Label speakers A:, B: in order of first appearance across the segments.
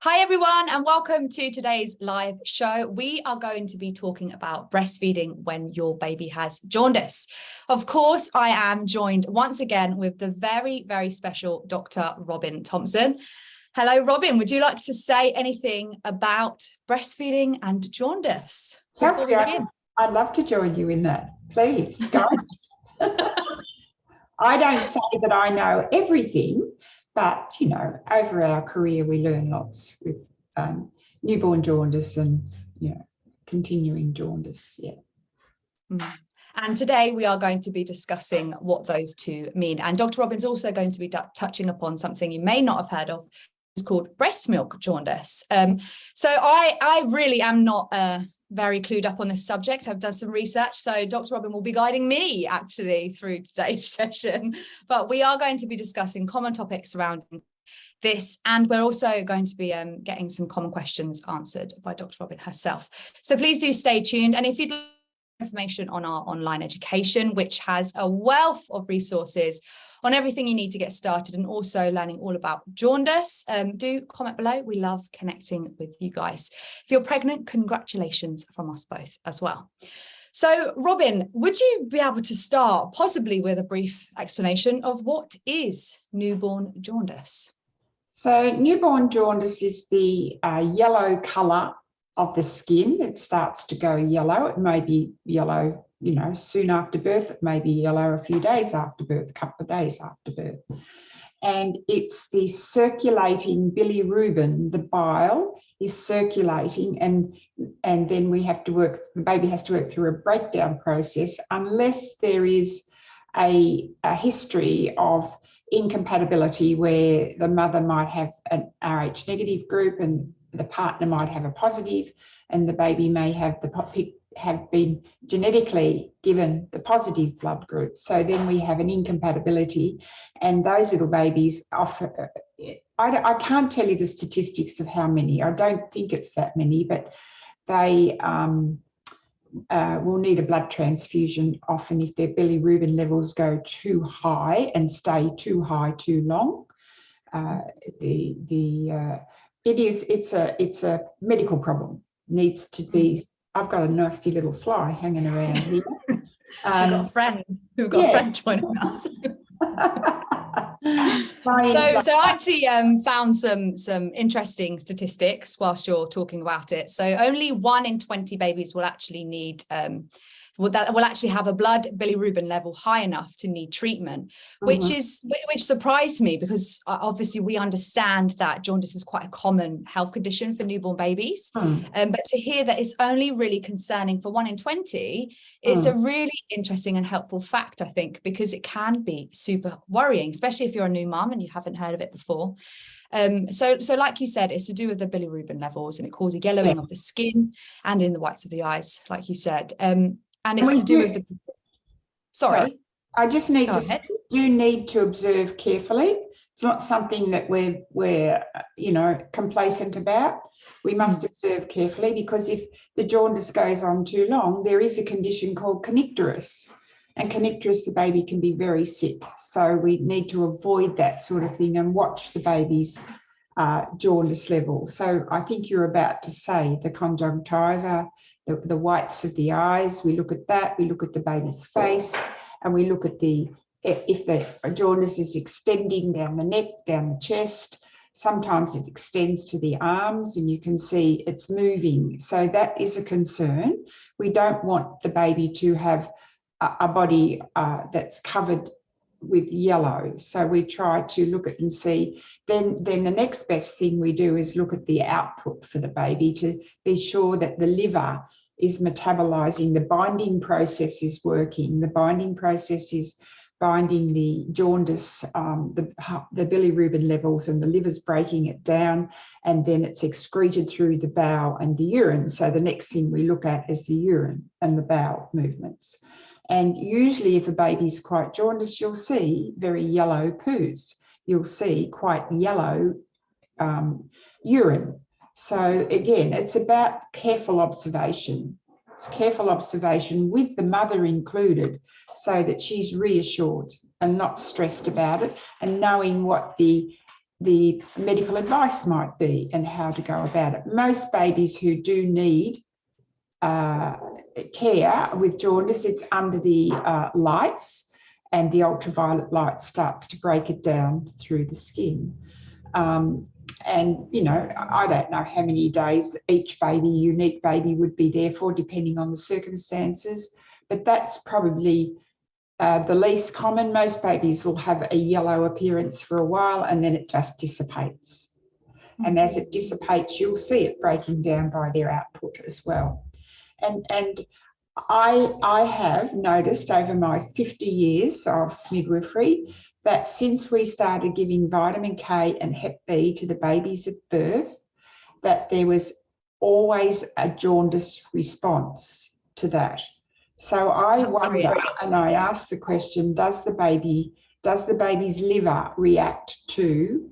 A: Hi everyone and welcome to today's live show. We are going to be talking about breastfeeding when your baby has jaundice. Of course, I am joined once again with the very, very special Dr. Robin Thompson. Hello, Robin. Would you like to say anything about breastfeeding and jaundice?
B: I'd love to join you in that. Please go. I don't say that I know everything, but, you know, over our career, we learn lots with um, newborn jaundice and, you know, continuing jaundice. Yeah.
A: Mm. And today we are going to be discussing what those two mean. And Dr. Robin's also going to be touching upon something you may not have heard of. It's called breast milk jaundice. Um, so I, I really am not uh, very clued up on this subject. I've done some research, so Dr. Robin will be guiding me actually through today's session. But we are going to be discussing common topics surrounding this, and we're also going to be um, getting some common questions answered by Dr. Robin herself. So please do stay tuned. And if you'd like information on our online education, which has a wealth of resources on everything you need to get started and also learning all about jaundice. Um, do comment below. We love connecting with you guys. If you're pregnant, congratulations from us both as well. So Robin, would you be able to start possibly with a brief explanation of what is newborn jaundice?
B: So newborn jaundice is the uh, yellow colour of the skin. It starts to go yellow. It may be yellow you know, soon after birth, it may be yellow a few days after birth, a couple of days after birth. And it's the circulating bilirubin, the bile is circulating and, and then we have to work, the baby has to work through a breakdown process unless there is a, a history of incompatibility where the mother might have an Rh negative group and the partner might have a positive and the baby may have the have been genetically given the positive blood group. So then we have an incompatibility and those little babies offer, I, I can't tell you the statistics of how many, I don't think it's that many, but they um, uh, will need a blood transfusion often if their bilirubin levels go too high and stay too high too long. Uh, the the uh, it is it's a it's a medical problem needs to be I've got a nasty little fly hanging around here.
A: Um, got a friend who got yeah. a friend joining us. so, so I actually um, found some some interesting statistics whilst you're talking about it. So only one in 20 babies will actually need um, will that will actually have a blood bilirubin level high enough to need treatment, -hmm. which mm-hmm. is which surprised me because uh, obviously we understand that jaundice is quite a common health condition for newborn babies. Mm. Um, but to hear that it's only really concerning for one in 20, it's mm. a really interesting and helpful fact, I think, because it can be super worrying, especially if you're a new mom and you haven't heard of it before. Um, so, so like you said, it's to do with the bilirubin levels and it causes yellowing yeah. of the skin and in the whites of the eyes, like you said. Um, and it's to do, do with the sorry. sorry.
B: I just need Go to ahead. do need to observe carefully. It's not something that we're we're you know complacent about. We must mm. observe carefully because if the jaundice goes on too long, there is a condition called kernicterus. And kernicterus, the baby can be very sick. So we need to avoid that sort of thing and watch the baby's uh, jaundice level. So I think you're about to say the conjunctiva, the, the whites of the eyes, we look at that, we look at the baby's face, and we look at the, if the jaundice is extending down the neck, down the chest, sometimes it extends to the arms and you can see it's moving. So that is a concern. We don't want the baby to have a, body uh, that's covered with yellow. So we try to look at and see, then, then the next best thing we do is look at the output for the baby to be sure that the liver is metabolizing, the binding process is working. The binding process is binding the jaundice, um, the, the bilirubin levels and the liver's breaking it down and then it's excreted through the bowel and the urine. So the next thing we look at is the urine and the bowel movements. And usually if a baby's quite jaundiced, you'll see very yellow poos. You'll see quite yellow um, urine. So again, it's about careful observation. It's careful observation with the mother included so that she's reassured and not stressed about it and knowing what the the medical advice might be and how to go about it. Most babies who do need uh, care with jaundice, it's under the uh, lights and the ultraviolet light starts to break it down through the skin. Um, and, you know, I don't know how many days each baby, unique baby would be there for, depending on the circumstances, but that's probably uh, the least common. Most babies will have a yellow appearance for a while and then it just dissipates. And as it dissipates, you'll see it breaking down by their output as well. And, and I, I have noticed over my 50 years of midwifery that since we started giving vitamin K and Hep B to the babies at birth, that there was always a jaundice response to that. So I wonder, and I ask the question, does the baby, does the baby's liver react to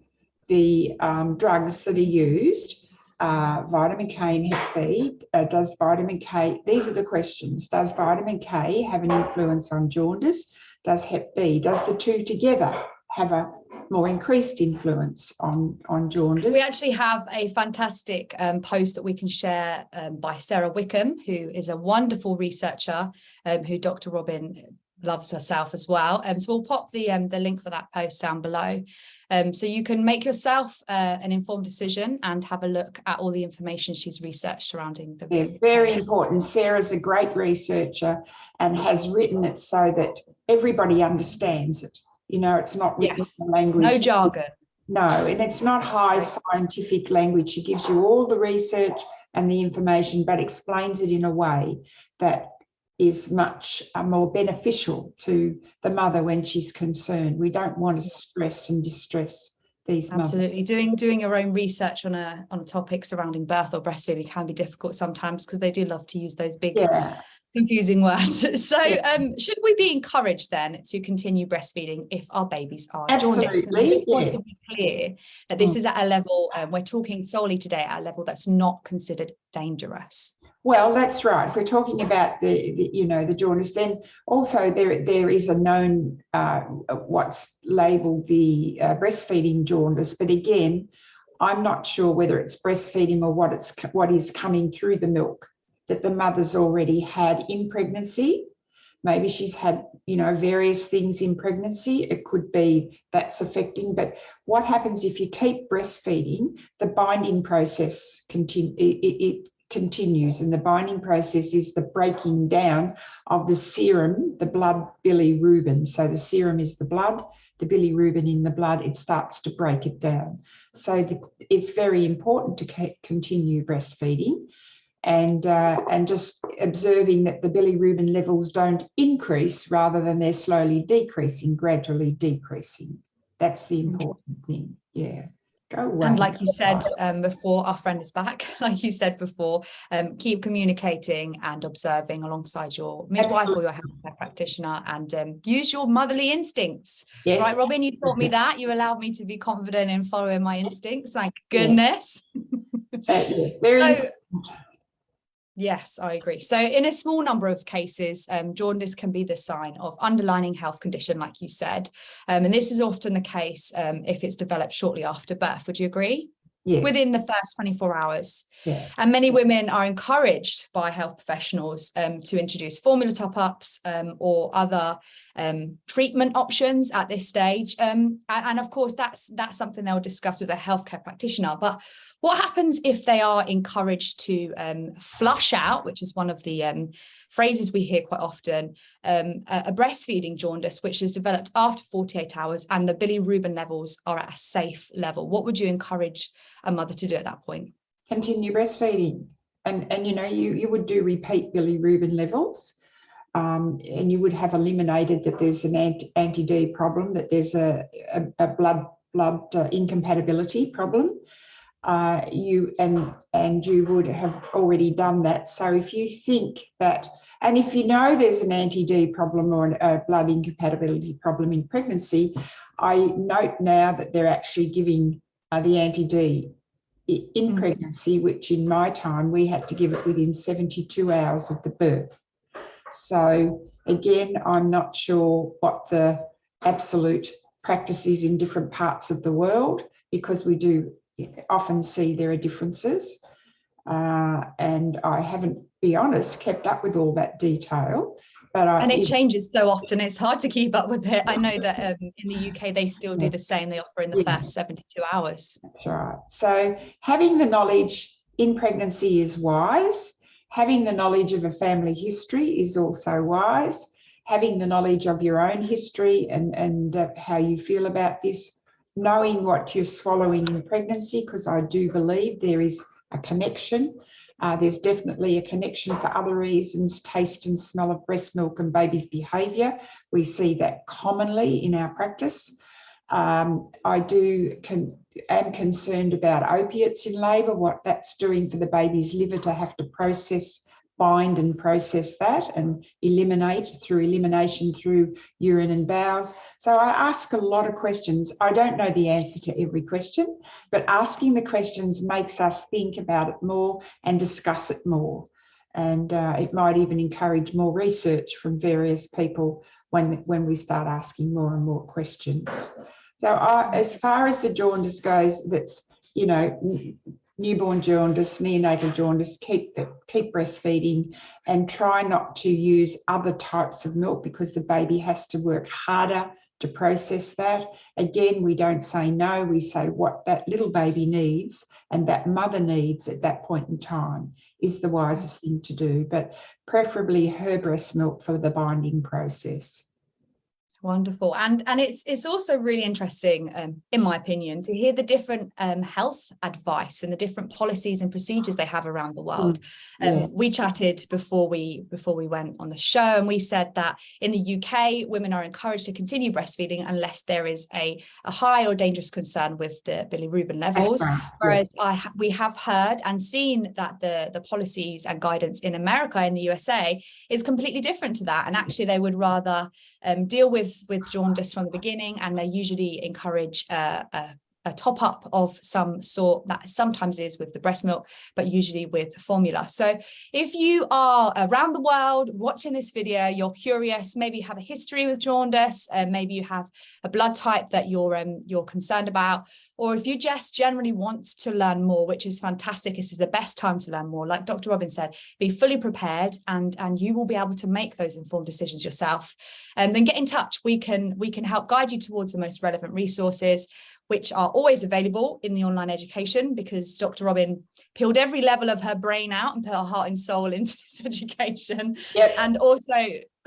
B: the um, drugs that are used? Uh, vitamin K B, uh, does vitamin K, these are the questions. Does vitamin K have an influence on jaundice? Does Hep B, does the two together have a more increased influence on, on jaundice?
A: We actually have a fantastic um, post that we can share um, by Sarah Wickham, who is a wonderful researcher um, who Dr. Robin loves herself as well. Um, so we'll pop the um, the link for that post down below. Um, so you can make yourself uh, an informed decision and have a look at all the information she's researched surrounding the.
B: Yeah, very important. Sarah's a great researcher and has written it so that everybody understands it. You know, it's not written
A: Yes.
B: in language.
A: No jargon.
B: No, and it's not high scientific language. She gives you all the research and the information, but explains it in a way that is much uh, more beneficial to the mother when she's concerned. We don't want to stress and distress these mothers.
A: Absolutely. Doing doing your own research on a on a topic surrounding birth or breastfeeding can be difficult sometimes because they do love to use those big
B: Yeah,
A: confusing words. So
B: Yeah.
A: um, should we be encouraged then to continue breastfeeding if our babies are
B: Absolutely,
A: just want to be clear that this
B: Mm.
A: is at a level, um, we're talking solely today at a level that's not considered dangerous.
B: Well, that's right. If we're talking about the, the you know, the jaundice, then also there there is a known uh, what's labelled the uh, breastfeeding jaundice, but again, I'm not sure whether it's breastfeeding or what it's what is coming through the milk that the mother's already had in pregnancy. Maybe she's had, you know, various things in pregnancy. It could be that's affecting. But what happens if you keep breastfeeding? The binding process continue. It, it, it continues, and the binding process is the breaking down of the serum, the blood bilirubin. So the serum is the blood, the bilirubin in the blood. It starts to break it down. So the, it's very important to continue breastfeeding and uh, and just observing that the bilirubin levels don't increase rather than they're slowly decreasing, gradually decreasing. That's the important thing. Yeah. Away.
A: And like you said um, before, our friend is back. Like you said before, um, keep communicating and observing alongside your midwife or your healthcare practitioner and um, use your motherly instincts.
B: yes.
A: Right, Robin, you taught me that. You allowed me to be confident in following my instincts. Thank goodness.
B: So, yes, very
A: So. Yes, I agree. So in a small number of cases, um, jaundice can be the sign of underlying health condition, like you said. Um, and this is often the case um, if it's developed shortly after birth. Would you agree?
B: Yes.
A: Within the first 24 hours.
B: yeah.
A: And many women are encouraged by health professionals um, to introduce formula top-ups um, or other um, treatment options at this stage. Um, and, and of course, that's that's something they'll discuss with a healthcare practitioner. But what happens if they are encouraged to um, flush out, which is one of the um, phrases we hear quite often, um, a, a breastfeeding jaundice, which is developed after 48 hours and the bilirubin levels are at a safe level? What would you encourage a mother to do at that point?
B: continue breastfeeding. And, and you know, you, you would do repeat bilirubin levels um, and you would have eliminated that there's an anti, anti-D problem, that there's a, a, a blood blood uh, incompatibility problem. Uh, you and and you would have already done that. So if you think that, and if you know there's an anti-D problem or an- a blood incompatibility problem in pregnancy, I note now that they're actually giving uh, the anti-D in
A: Mm.
B: pregnancy, which in my time we had to give it within 72 hours of the birth. So again, I'm not sure what the absolute practices in different parts of the world because we do often see there are differences. Uh, and I haven't, be honest, kept up with all that detail. But I,
A: and it changes so often it's hard to keep up with it i know that um, in the uk they still do the same they offer in the
B: Yeah.
A: first 72 hours
B: That's right. So having the knowledge in pregnancy is wise. Having the knowledge of a family history is also wise. Having the knowledge of your own history and, and uh, how you feel about this, knowing what you're swallowing in pregnancy, because I do believe there is a connection. Uh, there's definitely a connection for other reasons, taste and smell of breast milk and baby's behaviour. We see that commonly in our practice. Um, I do con am concerned about opiates in labour, what that's doing for the baby's liver to have to process, bind and process that and eliminate through elimination through urine and bowels. So I ask a lot of questions. I don't know the answer to every question, but asking the questions makes us think about it more and discuss it more. And uh, it might even encourage more research from various people when, when we start asking more and more questions. So I, as far as the jaundice goes, that's, you know, newborn jaundice, neonatal jaundice, keep, the, keep breastfeeding and try not to use other types of milk because the baby has to work harder to process that. Again, we don't say no, we say what that little baby needs and that mother needs at that point in time is the wisest thing to do, but preferably her breast milk for the binding process.
A: Wonderful. And and it's it's also really interesting, um, in my opinion, to hear the different um, health advice and the different policies and procedures they have around the world. Um,
B: yeah.
A: We chatted before we before we went on the show, and we said that in the UK, women are encouraged to continue breastfeeding unless there is a, a high or dangerous concern with the bilirubin levels. Whereas I ha- we have heard and seen that the the policies and guidance in America in the USA is completely different to that, and actually they would rather um, deal with with jaundice from the beginning, and they usually encourage uh, a, a top up of some sort that sometimes is with the breast milk, but usually with formula. So if you are around the world watching this video, you're curious, maybe you have a history with jaundice, maybe you have a blood type that you're um, you're concerned about, or if you just generally want to learn more, which is fantastic, this is the best time to learn more. Like Dr. Robin said, be fully prepared and, and you will be able to make those informed decisions yourself. And then get in touch. We can, we can help guide you towards the most relevant resources which are always available in the online education because Dr. Robin peeled every level of her brain out and put her heart and soul into this education.
B: Yep.
A: And also,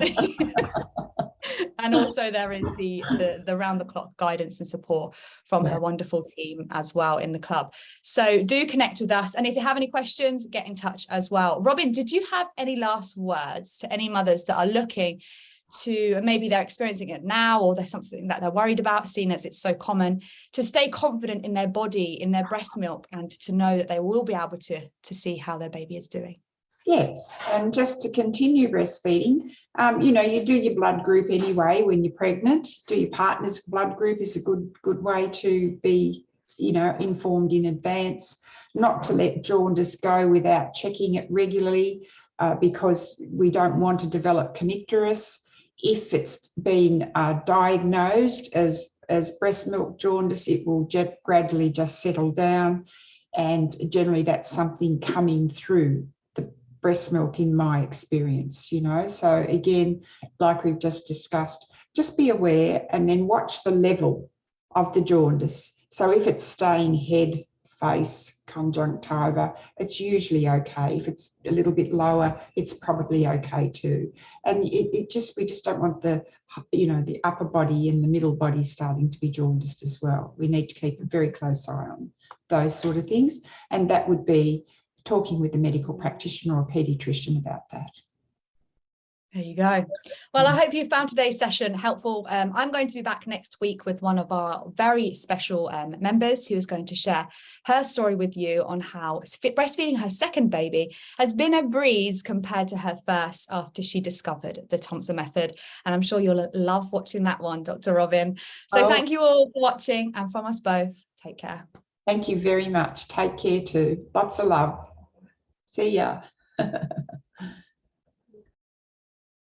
A: and also there is the, the, the round the clock guidance and support from her wonderful team as well in the club. So do connect with us. And if you have any questions, get in touch as well. Robin, did you have any last words to any mothers that are looking to maybe they're experiencing it now or there's something that they're worried about seeing as it's so common to stay confident in their body in their breast milk and to know that they will be able to to see how their baby is doing
B: Yes, and just to continue breastfeeding, um, you know, you do your blood group anyway when you're pregnant. Do your partner's blood group is a good good way to be, you know, informed in advance. Not to let jaundice go without checking it regularly, uh, because we don't want to develop kernicterus. If it's been uh, diagnosed as as breast milk jaundice, it will gradually just settle down, and generally that's something coming through the breast milk in my experience, you know. So again, like we've just discussed, just be aware and then watch the level of the jaundice. So if it's staying head, face, conjunctiva, it's usually okay. If it's a little bit lower, it's probably okay too. And it, it just, we just don't want the, you know, the upper body and the middle body starting to be jaundiced as well. We need to keep a very close eye on those sort of things. And that would be talking with a medical practitioner or a paediatrician about that.
A: There you go. Well, I hope you found today's session helpful. Um, I'm going to be back next week with one of our very special um, members who is going to share her story with you on how breastfeeding her second baby has been a breeze compared to her first after she discovered the Thompson method. And I'm sure you'll love watching that one, Dr. Robin. So
B: Oh.
A: thank you all for watching and from us both, take care.
B: Thank you very much. Take care too. Lots of love. See ya.